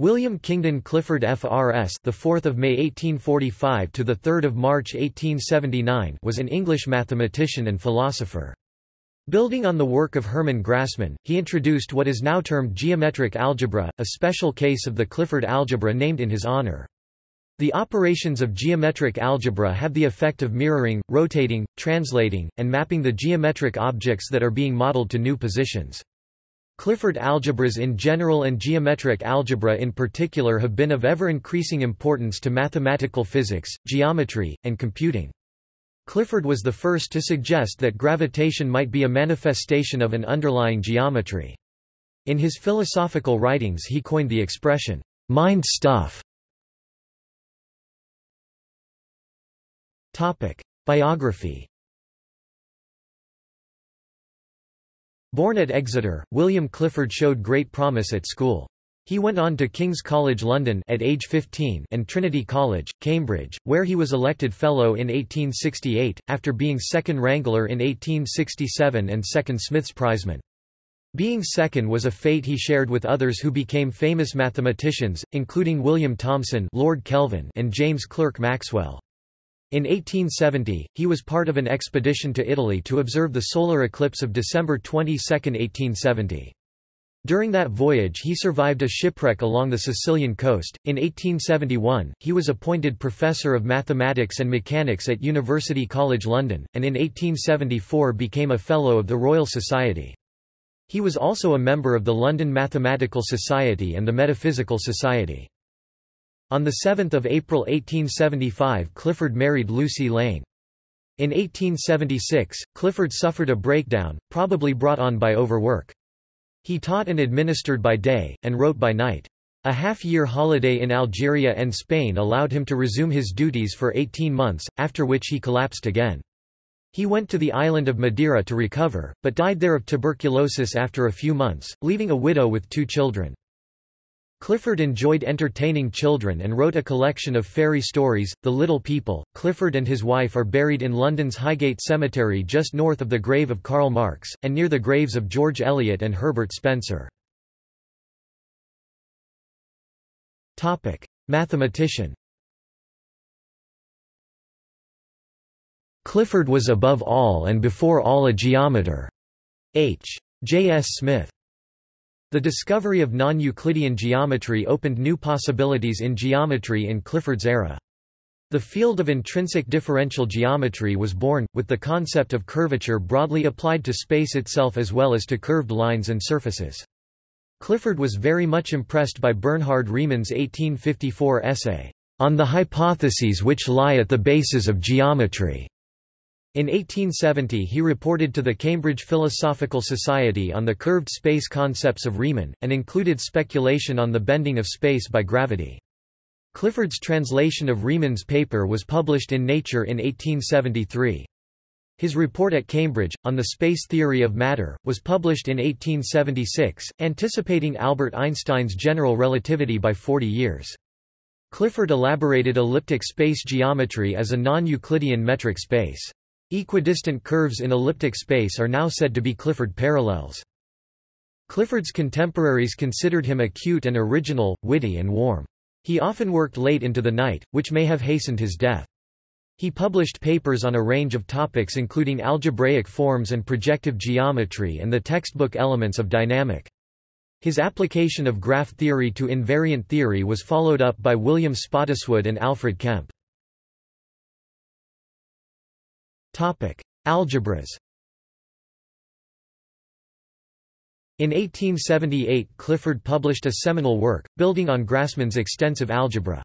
William Kingdon Clifford FRS, the 4th of May 1845 to the 3rd of March 1879, was an English mathematician and philosopher. Building on the work of Hermann Grassmann, he introduced what is now termed geometric algebra, a special case of the Clifford algebra named in his honor. The operations of geometric algebra have the effect of mirroring, rotating, translating, and mapping the geometric objects that are being modeled to new positions. Clifford algebras in general and geometric algebra in particular have been of ever-increasing importance to mathematical physics, geometry, and computing. Clifford was the first to suggest that gravitation might be a manifestation of an underlying geometry. In his philosophical writings he coined the expression, mind stuff. Biography Born at Exeter, William Clifford showed great promise at school. He went on to King's College London at age 15 and Trinity College, Cambridge, where he was elected Fellow in 1868, after being second Wrangler in 1867 and second Smith's Prizeman. Being second was a fate he shared with others who became famous mathematicians, including William Thomson Lord Kelvin and James Clerk Maxwell. In 1870, he was part of an expedition to Italy to observe the solar eclipse of December 22, 1870. During that voyage he survived a shipwreck along the Sicilian coast. In 1871, he was appointed Professor of Mathematics and Mechanics at University College London, and in 1874 became a Fellow of the Royal Society. He was also a member of the London Mathematical Society and the Metaphysical Society. On 7 April 1875 Clifford married Lucy Lane. In 1876, Clifford suffered a breakdown, probably brought on by overwork. He taught and administered by day, and wrote by night. A half-year holiday in Algeria and Spain allowed him to resume his duties for 18 months, after which he collapsed again. He went to the island of Madeira to recover, but died there of tuberculosis after a few months, leaving a widow with two children. Clifford enjoyed entertaining children and wrote a collection of fairy stories, The Little People. Clifford and his wife are buried in London's Highgate Cemetery just north of the grave of Karl Marx, and near the graves of George Eliot and Herbert Spencer. Mathematician Clifford was above all and before all a geometer. H. J. S. Smith the discovery of non-Euclidean geometry opened new possibilities in geometry in Clifford's era. The field of intrinsic differential geometry was born, with the concept of curvature broadly applied to space itself as well as to curved lines and surfaces. Clifford was very much impressed by Bernhard Riemann's 1854 essay, On the Hypotheses which Lie at the Basis of Geometry. In 1870 he reported to the Cambridge Philosophical Society on the curved space concepts of Riemann, and included speculation on the bending of space by gravity. Clifford's translation of Riemann's paper was published in Nature in 1873. His report at Cambridge, on the space theory of matter, was published in 1876, anticipating Albert Einstein's general relativity by 40 years. Clifford elaborated elliptic space geometry as a non-Euclidean metric space. Equidistant curves in elliptic space are now said to be Clifford parallels. Clifford's contemporaries considered him acute and original, witty and warm. He often worked late into the night, which may have hastened his death. He published papers on a range of topics including algebraic forms and projective geometry and the textbook elements of dynamic. His application of graph theory to invariant theory was followed up by William Spottiswoode and Alfred Kempe. Topic: Algebras. In 1878 Clifford published a seminal work, building on Grassmann's extensive algebra.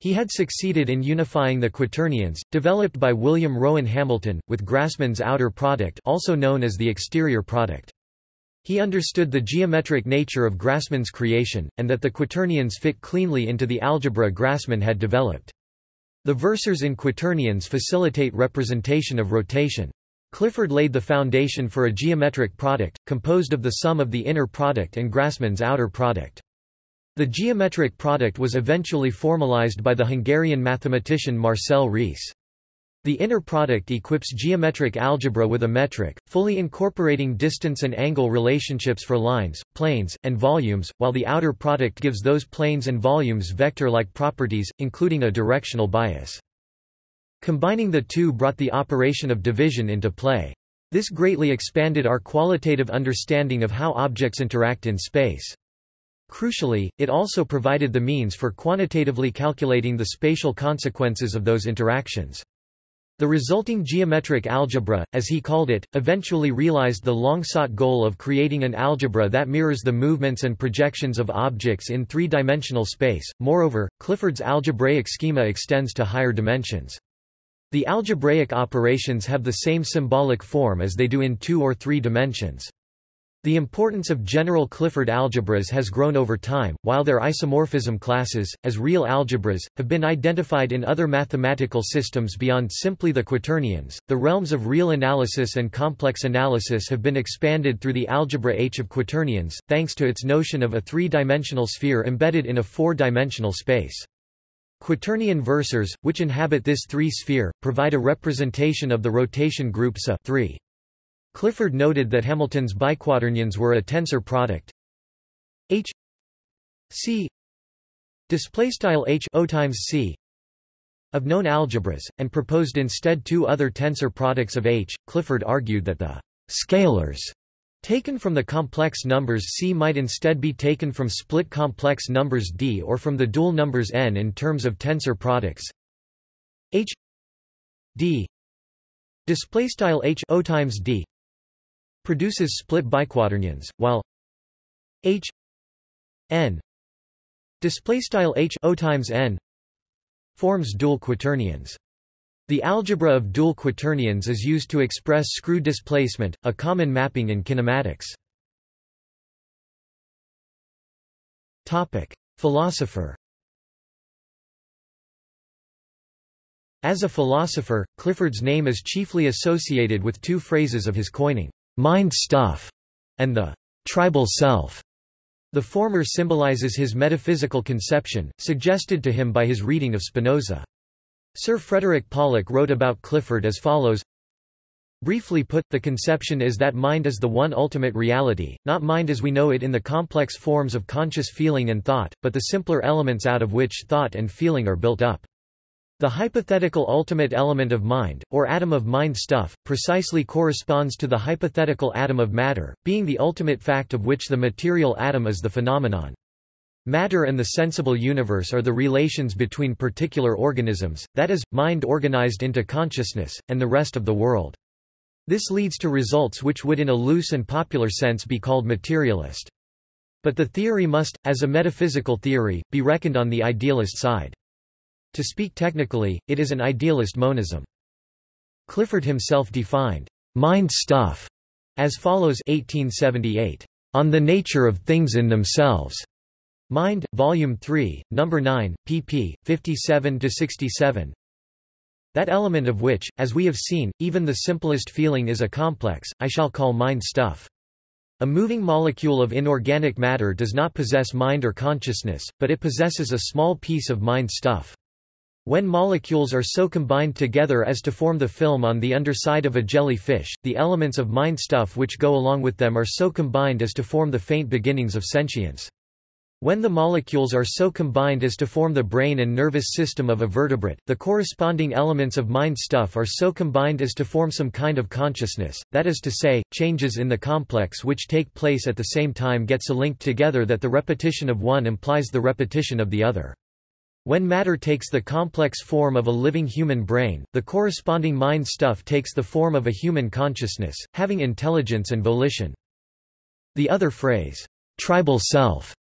He had succeeded in unifying the quaternions, developed by William Rowan Hamilton, with Grassmann's outer product also known as the exterior product. He understood the geometric nature of Grassmann's creation, and that the quaternions fit cleanly into the algebra Grassmann had developed. The versors in quaternions facilitate representation of rotation. Clifford laid the foundation for a geometric product, composed of the sum of the inner product and Grassmann's outer product. The geometric product was eventually formalized by the Hungarian mathematician Marcel Riesz. The inner product equips geometric algebra with a metric, fully incorporating distance and angle relationships for lines, planes, and volumes, while the outer product gives those planes and volumes vector-like properties, including a directional bias. Combining the two brought the operation of division into play. This greatly expanded our qualitative understanding of how objects interact in space. Crucially, it also provided the means for quantitatively calculating the spatial consequences of those interactions. The resulting geometric algebra, as he called it, eventually realized the long-sought goal of creating an algebra that mirrors the movements and projections of objects in three-dimensional space. Moreover, Clifford's algebraic schema extends to higher dimensions. The algebraic operations have the same symbolic form as they do in two or three dimensions. The importance of general Clifford algebras has grown over time, while their isomorphism classes, as real algebras, have been identified in other mathematical systems beyond simply the quaternions. The realms of real analysis and complex analysis have been expanded through the algebra H of quaternions, thanks to its notion of a three-dimensional sphere embedded in a four-dimensional space. Quaternion versors, which inhabit this three-sphere, provide a representation of the rotation group SO 3. Clifford noted that Hamilton's biquaternions were a tensor product. H. C. Display style H O times C of known algebras and proposed instead two other tensor products of H. Clifford argued that the scalars taken from the complex numbers C might instead be taken from split complex numbers D or from the dual numbers n in terms of tensor products. H. D. Display style H O times D produces split biquaternions, while H n display style H O times n forms dual quaternions. The algebra of dual quaternions is used to express screw displacement, a common mapping in kinematics. Topic: Philosopher. As a philosopher, Clifford's name is chiefly associated with two phrases of his coining mind stuff, and the tribal self. The former symbolizes his metaphysical conception, suggested to him by his reading of Spinoza. Sir Frederick Pollock wrote about Clifford as follows Briefly put, the conception is that mind is the one ultimate reality, not mind as we know it in the complex forms of conscious feeling and thought, but the simpler elements out of which thought and feeling are built up. The hypothetical ultimate element of mind, or atom of mind stuff, precisely corresponds to the hypothetical atom of matter, being the ultimate fact of which the material atom is the phenomenon. Matter and the sensible universe are the relations between particular organisms, that is, mind organized into consciousness, and the rest of the world. This leads to results which would in a loose and popular sense be called materialist. But the theory must, as a metaphysical theory, be reckoned on the idealist side. To speak technically, it is an idealist monism. Clifford himself defined mind stuff as follows 1878 on the nature of things in themselves. Mind volume 3 number 9 pp 57 to 67 that element of which as we have seen even the simplest feeling is a complex i shall call mind stuff. A moving molecule of inorganic matter does not possess mind or consciousness but it possesses a small piece of mind stuff when molecules are so combined together as to form the film on the underside of a jellyfish, the elements of mind stuff which go along with them are so combined as to form the faint beginnings of sentience. When the molecules are so combined as to form the brain and nervous system of a vertebrate, the corresponding elements of mind stuff are so combined as to form some kind of consciousness, that is to say, changes in the complex which take place at the same time get so linked together that the repetition of one implies the repetition of the other. When matter takes the complex form of a living human brain, the corresponding mind stuff takes the form of a human consciousness, having intelligence and volition. The other phrase, tribal self,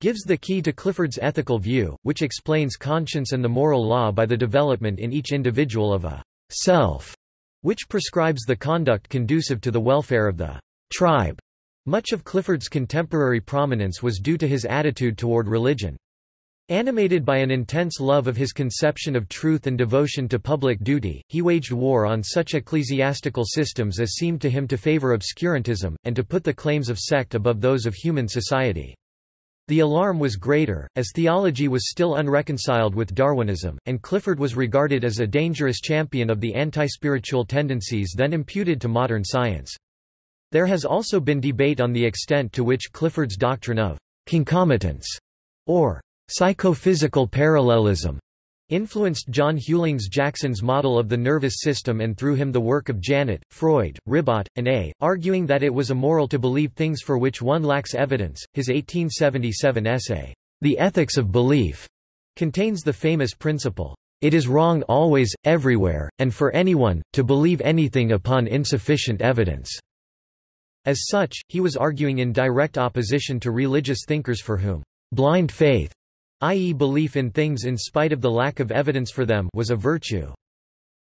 gives the key to Clifford's ethical view, which explains conscience and the moral law by the development in each individual of a self, which prescribes the conduct conducive to the welfare of the tribe. Much of Clifford's contemporary prominence was due to his attitude toward religion. Animated by an intense love of his conception of truth and devotion to public duty, he waged war on such ecclesiastical systems as seemed to him to favor obscurantism, and to put the claims of sect above those of human society. The alarm was greater, as theology was still unreconciled with Darwinism, and Clifford was regarded as a dangerous champion of the anti-spiritual tendencies then imputed to modern science. There has also been debate on the extent to which Clifford's doctrine of concomitance, or psychophysical parallelism, influenced John Hughlings Jackson's model of the nervous system and through him the work of Janet, Freud, Ribot, and A., arguing that it was immoral to believe things for which one lacks evidence. His 1877 essay, The Ethics of Belief, contains the famous principle, It is wrong always, everywhere, and for anyone, to believe anything upon insufficient evidence. As such, he was arguing in direct opposition to religious thinkers for whom blind faith i.e. belief in things in spite of the lack of evidence for them was a virtue.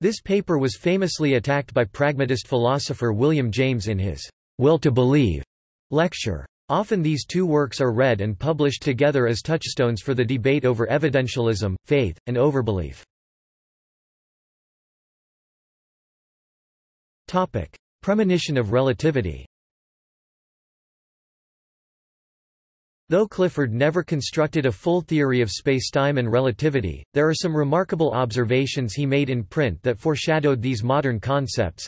This paper was famously attacked by pragmatist philosopher William James in his Will to Believe lecture. Often these two works are read and published together as touchstones for the debate over evidentialism, faith, and overbelief. Premonition of relativity Though Clifford never constructed a full theory of spacetime and relativity, there are some remarkable observations he made in print that foreshadowed these modern concepts.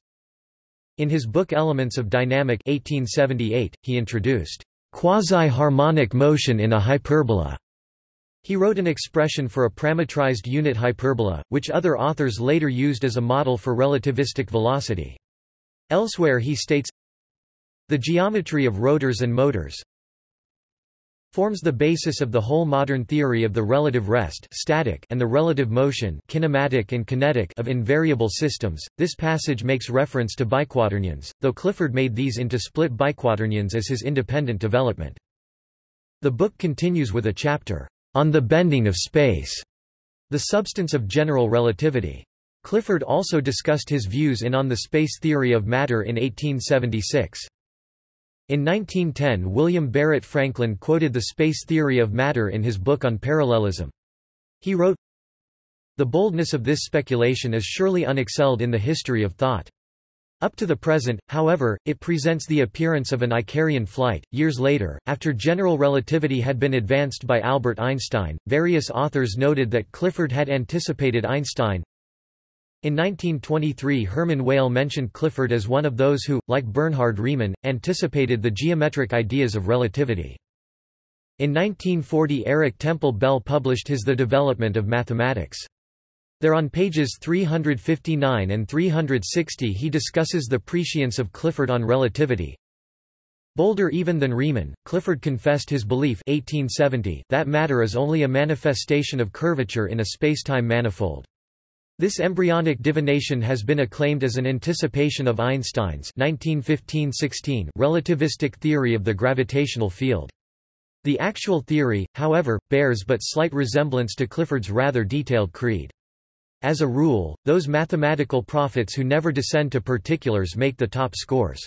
In his book Elements of Dynamic 1878, he introduced quasi-harmonic motion in a hyperbola. He wrote an expression for a parametrized unit hyperbola, which other authors later used as a model for relativistic velocity. Elsewhere he states, The geometry of rotors and motors, forms the basis of the whole modern theory of the relative rest static and the relative motion kinematic and kinetic of invariable systems. This passage makes reference to biquaternions, though Clifford made these into split biquaternions as his independent development. The book continues with a chapter on the bending of space, the substance of general relativity. Clifford also discussed his views in On the Space Theory of Matter in 1876. In 1910 William Barrett Frankland quoted the space theory of matter in his book on parallelism. He wrote, The boldness of this speculation is surely unexcelled in the history of thought. Up to the present, however, it presents the appearance of an Icarian flight. Years later, after general relativity had been advanced by Albert Einstein, various authors noted that Clifford had anticipated Einstein, in 1923 Hermann Weyl mentioned Clifford as one of those who, like Bernhard Riemann, anticipated the geometric ideas of relativity. In 1940 Eric Temple Bell published his The Development of Mathematics. There on pages 359 and 360 he discusses the prescience of Clifford on relativity. Bolder even than Riemann, Clifford confessed his belief 1870 that matter is only a manifestation of curvature in a spacetime manifold. This embryonic divination has been acclaimed as an anticipation of Einstein's 1915–16 relativistic theory of the gravitational field. The actual theory, however, bears but slight resemblance to Clifford's rather detailed creed. As a rule, those mathematical prophets who never descend to particulars make the top scores.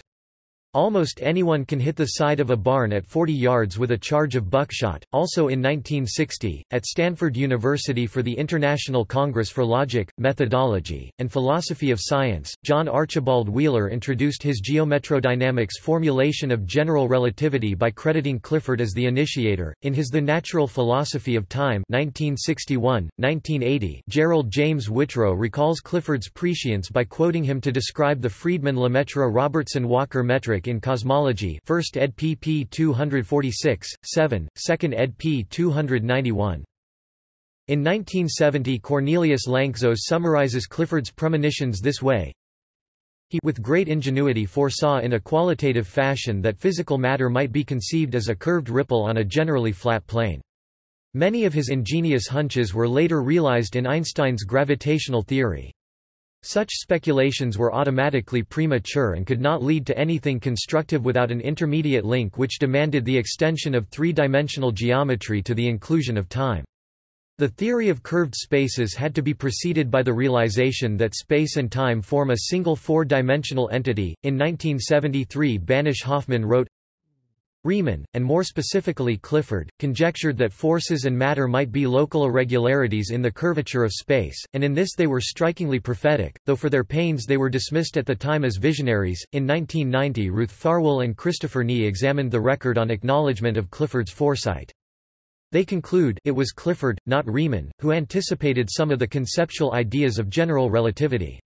Almost anyone can hit the side of a barn at 40 yards with a charge of buckshot. Also in 1960, at Stanford University for the International Congress for Logic, Methodology, and Philosophy of Science, John Archibald Wheeler introduced his geometrodynamics formulation of general relativity by crediting Clifford as the initiator. In his The Natural Philosophy of Time 1961, 1980, Gerald James Whitrow recalls Clifford's prescience by quoting him to describe the Friedmann-Lemaitre-Robertson-Walker metric in Cosmology 1st ed. pp 246, 7, 2nd ed. p 291. In 1970 Cornelius Lanczos summarizes Clifford's premonitions this way, he with great ingenuity foresaw in a qualitative fashion that physical matter might be conceived as a curved ripple on a generally flat plane. Many of his ingenious hunches were later realized in Einstein's gravitational theory. Such speculations were automatically premature and could not lead to anything constructive without an intermediate link which demanded the extension of three-dimensional geometry to the inclusion of time. The theory of curved spaces had to be preceded by the realization that space and time form a single four-dimensional entity. In 1973 Banesh Hoffmann wrote, Riemann, and more specifically Clifford, conjectured that forces and matter might be local irregularities in the curvature of space, and in this they were strikingly prophetic, though for their pains they were dismissed at the time as visionaries. In 1990 Ruth Farwell and Christopher Knee examined the record on acknowledgement of Clifford's foresight. They conclude it was Clifford, not Riemann, who anticipated some of the conceptual ideas of general relativity.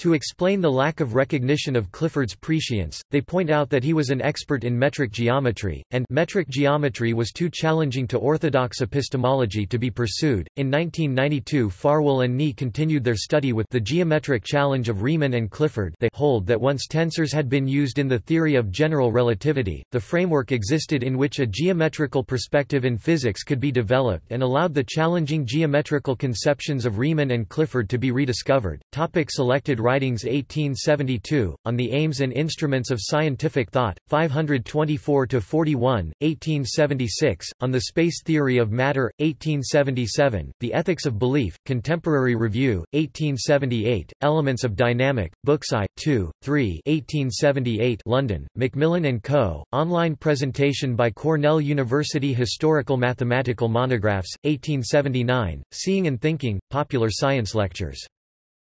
To explain the lack of recognition of Clifford's prescience, they point out that he was an expert in metric geometry, and metric geometry was too challenging to orthodox epistemology to be pursued. In 1992, Farwell and Knee continued their study with the geometric challenge of Riemann and Clifford. They hold that once tensors had been used in the theory of general relativity, the framework existed in which a geometrical perspective in physics could be developed and allowed the challenging geometrical conceptions of Riemann and Clifford to be rediscovered. Topic selected Writings 1872, On the Aims and Instruments of Scientific Thought, 524–41, 1876, On the Space Theory of Matter, 1877, The Ethics of Belief, Contemporary Review, 1878, Elements of Dynamic, Books I, 2, 3 1878 London, Macmillan & Co., online presentation by Cornell University Historical Mathematical Monographs, 1879, Seeing and Thinking, Popular Science Lectures.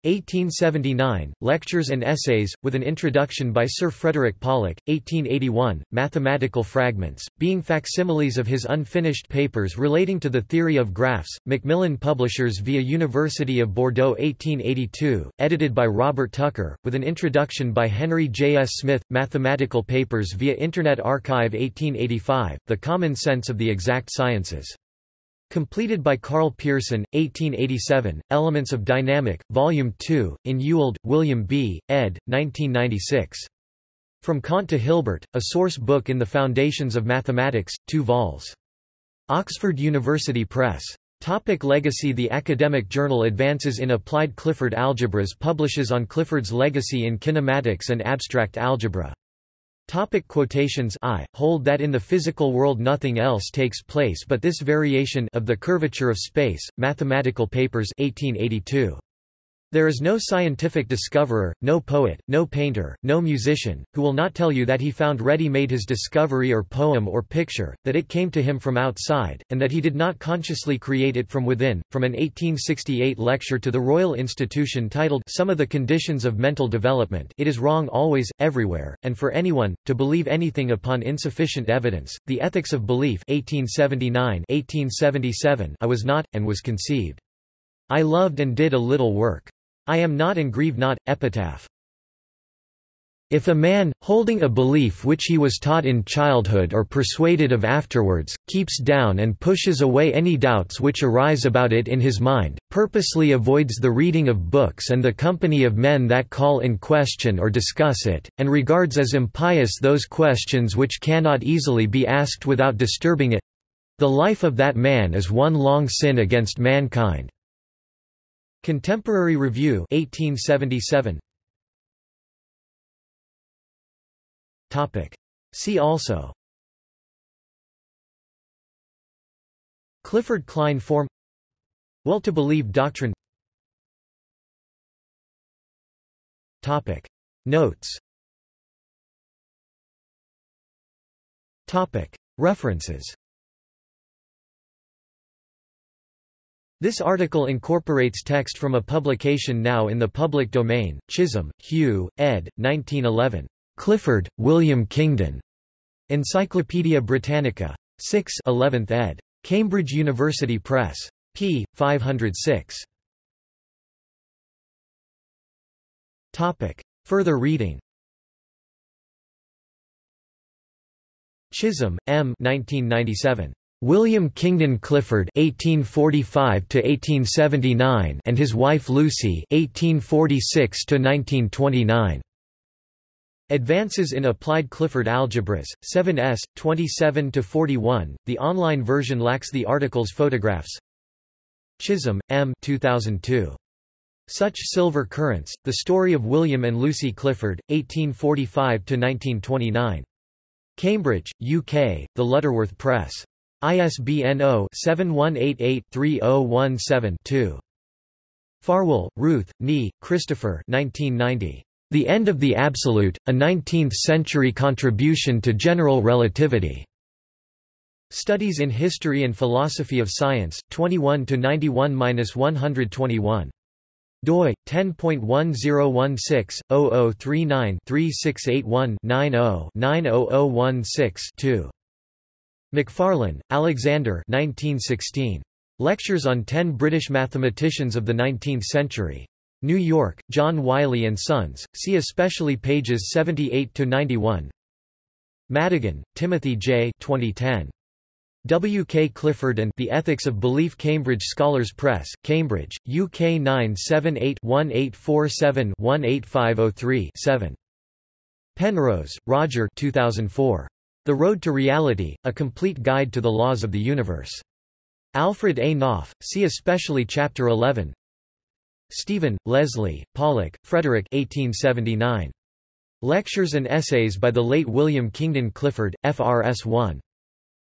1879, Lectures and Essays, with an introduction by Sir Frederick Pollock, 1881, Mathematical Fragments, being facsimiles of his unfinished papers relating to the theory of graphs, Macmillan Publishers via University of Bordeaux 1882, edited by Robert Tucker, with an introduction by Henry J. S. Smith, Mathematical Papers via Internet Archive 1885, The Common Sense of the Exact Sciences. Completed by Karl Pearson, 1887, Elements of Dynamic, Volume 2, in Ewald, William B., ed. 1996. From Kant to Hilbert, a source book in the Foundations of Mathematics, 2 vols. Oxford University Press. Topic legacy The academic journal Advances in Applied Clifford Algebras publishes on Clifford's legacy in kinematics and abstract algebra. Topic quotations I, hold that in the physical world nothing else takes place but this variation of the curvature of space, Mathematical Papers 1882. There is no scientific discoverer, no poet, no painter, no musician, who will not tell you that he found ready-made his discovery or poem or picture, that it came to him from outside, and that he did not consciously create it from within. From an 1868 lecture to the Royal Institution titled Some of the Conditions of Mental Development it is wrong always, everywhere, and for anyone, to believe anything upon insufficient evidence. The Ethics of Belief 1879 1877 I was not, and was conceived. I loved and did a little work. I am not and grieve not. Epitaph. If a man, holding a belief which he was taught in childhood or persuaded of afterwards, keeps down and pushes away any doubts which arise about it in his mind, purposely avoids the reading of books and the company of men that call in question or discuss it, and regards as impious those questions which cannot easily be asked without disturbing it—the life of that man is one long sin against mankind. Contemporary Review 1877 Topic. See also. Clifford Klein form. Will to believe doctrine. Topic. Notes. Topic. References This article incorporates text from a publication now in the public domain, Chisholm, Hugh, ed. 1911. Clifford, William Kingdon. Encyclopædia Britannica. 6 11th ed. Cambridge University Press. p. 506. Topic. Further reading Chisholm, M. 1997. William Kingdon Clifford (1845–1879) and his wife Lucy (1846–1929). Advances in Applied Clifford Algebras, 7s, 27–41. The online version lacks the article's photographs. Chisholm, M. 2002. Such Silver Currents: The Story of William and Lucy Clifford, 1845–1929. Cambridge, UK: The Lutterworth Press. ISBN 0-7188-3017-2. Farwell, Ruth, Knee, Christopher 1990. The End of the Absolute, A Nineteenth-Century Contribution to General Relativity. Studies in History and Philosophy of Science, 21–91–121. doi 10.1016/0039-3681-90-90016-2. Macfarlane, Alexander 1916. Lectures on Ten British Mathematicians of the Nineteenth Century. New York, John Wiley & Sons, see especially pages 78–91 Madigan, Timothy J. 2010. W. K. Clifford and The Ethics of Belief Cambridge Scholars Press, Cambridge, UK 978-1847-18503-7. Penrose, Roger 2004. The Road to Reality, A Complete Guide to the Laws of the Universe. Alfred A. Knopf, see especially Chapter 11 Stephen, Leslie, Pollock, Frederick 1879. Lectures and Essays by the late William Kingdon Clifford, FRS 1.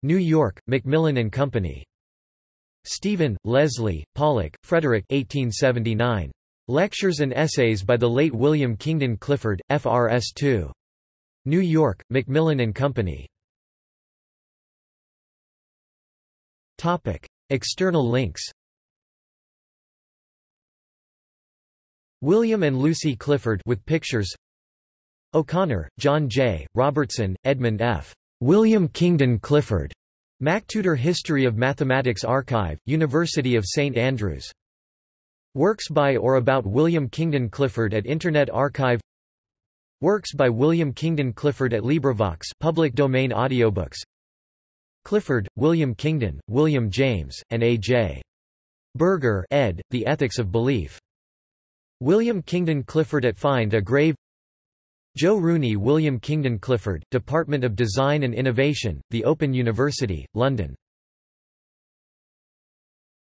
New York, Macmillan and Company. Stephen, Leslie, Pollock, Frederick 1879. Lectures and Essays by the late William Kingdon Clifford, FRS 2. New York, Macmillan and Company. Topic: External links. William and Lucy Clifford with pictures. O'Connor, John J., Robertson, Edmund F. William Kingdon Clifford. MacTutor History of Mathematics Archive, University of St Andrews. Works by or about William Kingdon Clifford at Internet Archive Works by William Kingdon Clifford at LibriVox public domain audiobooks Clifford, William Kingdon, William James, and A. J. Berger ed., The Ethics of Belief. William Kingdon Clifford at Find a Grave Joe Rooney William Kingdon Clifford, Department of Design and Innovation, The Open University, London